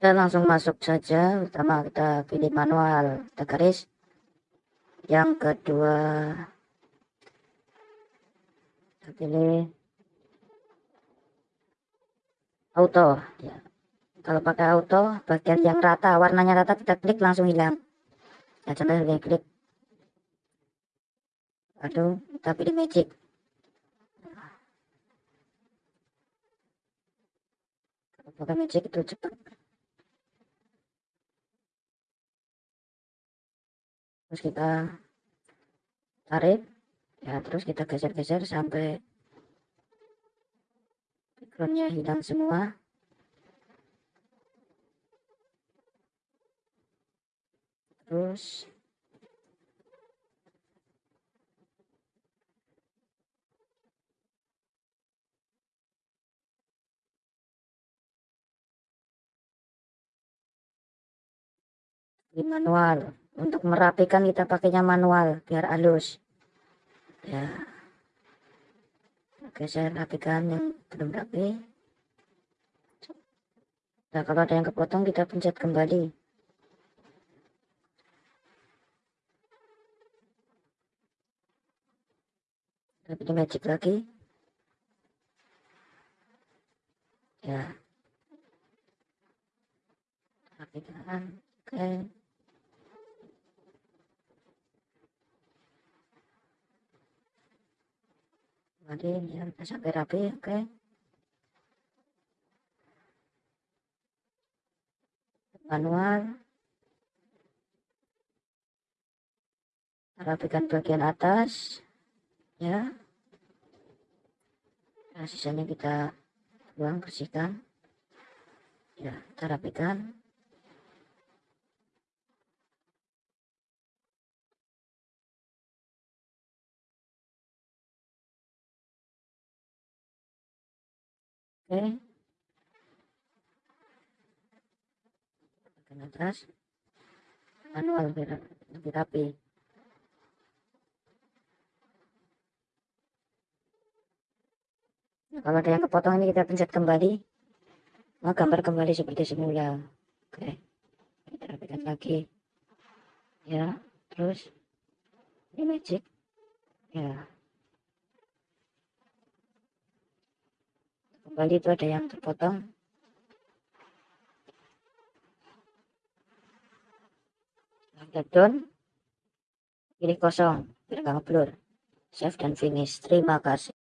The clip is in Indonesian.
kita langsung masuk saja pertama kita pilih manual. Kita garis. Yang kedua kita pilih auto. Ya. Kalau pakai auto bagian yang rata warnanya rata kita klik langsung hilang. Ya coba kita klik. Aduh kita pilih magic. Kalau pakai magic itu cepat terus kita tarik ya terus kita geser-geser sampai backgroundnya hilang semua. terus manual untuk merapikan kita pakainya manual biar halus. Ya. Oke saya rapikan yang belum rapi. Nah kalau ada yang kepotong kita pencet kembali. Tapi di magic lagi. Ya. Rapikan. Oke. okay. Oke, ya sampai rapi oke. Okay. manual. Rapikan bagian atas ya. Nah, sisanya kita buang bersihkan. Ya kita rapikan oke bagian atas manual biar lebih rapi. Nah, kalau ada yang kepotong ini kita pencet kembali. Maka gambar kembali seperti semula. Oke. Kita rapikan lagi. Ya terus. Ini magic. Ya kembali itu ada yang terpotong. Down pilih kosong. Nggak blur save dan finish. Terima kasih